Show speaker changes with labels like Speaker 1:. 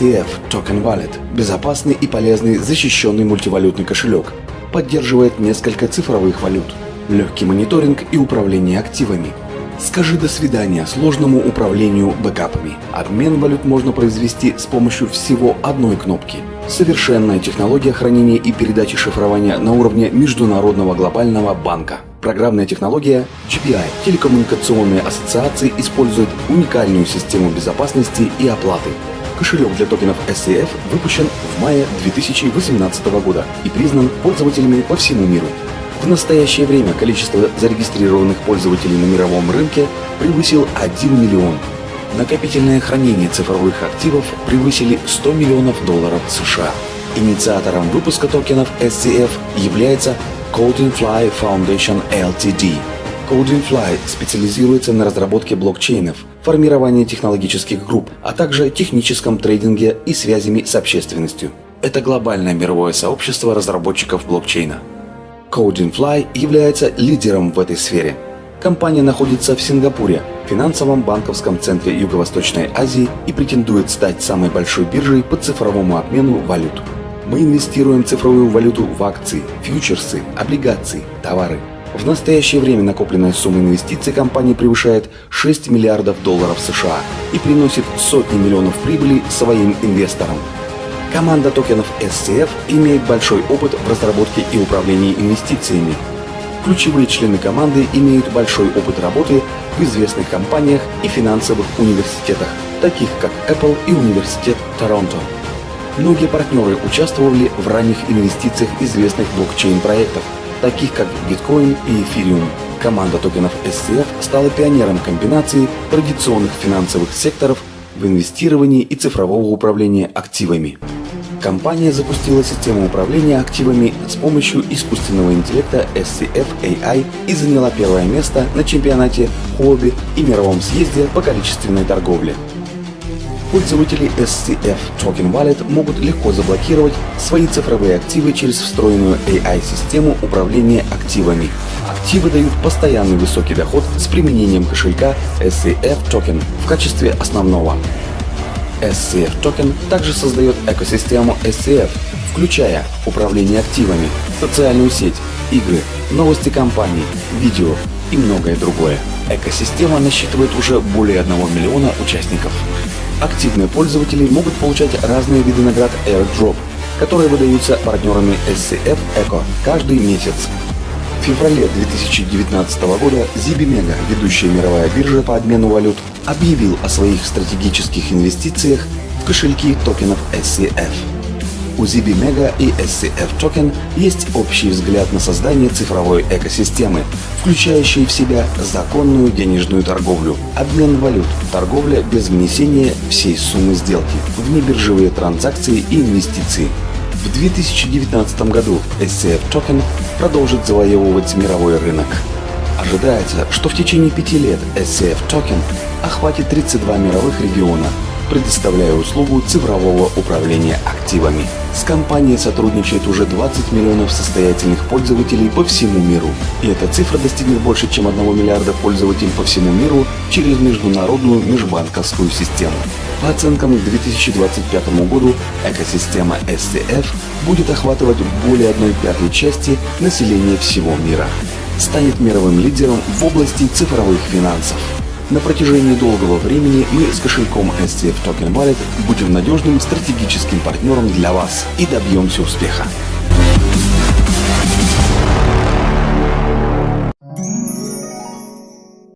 Speaker 1: SCF Token Wallet – безопасный и полезный защищенный мультивалютный кошелек. Поддерживает несколько цифровых валют, легкий мониторинг и управление активами. Скажи до свидания сложному управлению бэкапами. Обмен валют можно произвести с помощью всего одной кнопки. Совершенная технология хранения и передачи шифрования на уровне Международного глобального банка. Программная технология GPI телекоммуникационные ассоциации используют уникальную систему безопасности и оплаты. Кошелек для токенов SCF выпущен в мае 2018 года и признан пользователями по всему миру. В настоящее время количество зарегистрированных пользователей на мировом рынке превысил 1 миллион. Накопительное хранение цифровых активов превысили 100 миллионов долларов США. Инициатором выпуска токенов SCF является CodingFly Foundation Ltd. CodingFly специализируется на разработке блокчейнов, формировании технологических групп, а также техническом трейдинге и связями с общественностью. Это глобальное мировое сообщество разработчиков блокчейна. CodingFly является лидером в этой сфере. Компания находится в Сингапуре, финансовом банковском центре Юго-Восточной Азии и претендует стать самой большой биржей по цифровому обмену валют. Мы инвестируем цифровую валюту в акции, фьючерсы, облигации, товары. В настоящее время накопленная сумма инвестиций компании превышает 6 миллиардов долларов США и приносит сотни миллионов прибыли своим инвесторам. Команда токенов SCF имеет большой опыт в разработке и управлении инвестициями. Ключевые члены команды имеют большой опыт работы в известных компаниях и финансовых университетах, таких как Apple и Университет Торонто. Многие партнеры участвовали в ранних инвестициях известных блокчейн-проектов, таких как Bitcoin и Ethereum. Команда токенов SCF стала пионером комбинации традиционных финансовых секторов в инвестировании и цифрового управления активами. Компания запустила систему управления активами с помощью искусственного интеллекта SCF AI и заняла первое место на чемпионате хобби и мировом съезде по количественной торговле. Пользователи SCF Token Wallet могут легко заблокировать свои цифровые активы через встроенную AI-систему управления активами. Активы дают постоянный высокий доход с применением кошелька SCF Token в качестве основного. SCF Token также создает экосистему SCF, включая управление активами, социальную сеть, игры, новости компаний, видео и многое другое. Экосистема насчитывает уже более 1 миллиона участников. Активные пользователи могут получать разные виды наград AirDrop, которые выдаются партнерами SCF Eco каждый месяц. В феврале 2019 года ZibiMega, ведущая мировая биржа по обмену валют, объявил о своих стратегических инвестициях в кошельки токенов SCF. У ZB и SCF Token есть общий взгляд на создание цифровой экосистемы, включающей в себя законную денежную торговлю, обмен валют, торговля без внесения всей суммы сделки, внебиржевые транзакции и инвестиции. В 2019 году SCF Token продолжит завоевывать мировой рынок. Ожидается, что в течение пяти лет SCF Token охватит 32 мировых региона, предоставляя услугу цифрового управления активами. С компанией сотрудничает уже 20 миллионов состоятельных пользователей по всему миру. И эта цифра достигнет больше, чем 1 миллиарда пользователей по всему миру через международную межбанковскую систему. По оценкам к 2025 году экосистема SCF будет охватывать более 1 пятой части населения всего мира. Станет мировым лидером в области цифровых финансов. На протяжении долгого времени мы с кошельком SCF Token Wallet будем надежным стратегическим партнером для вас и добьемся успеха.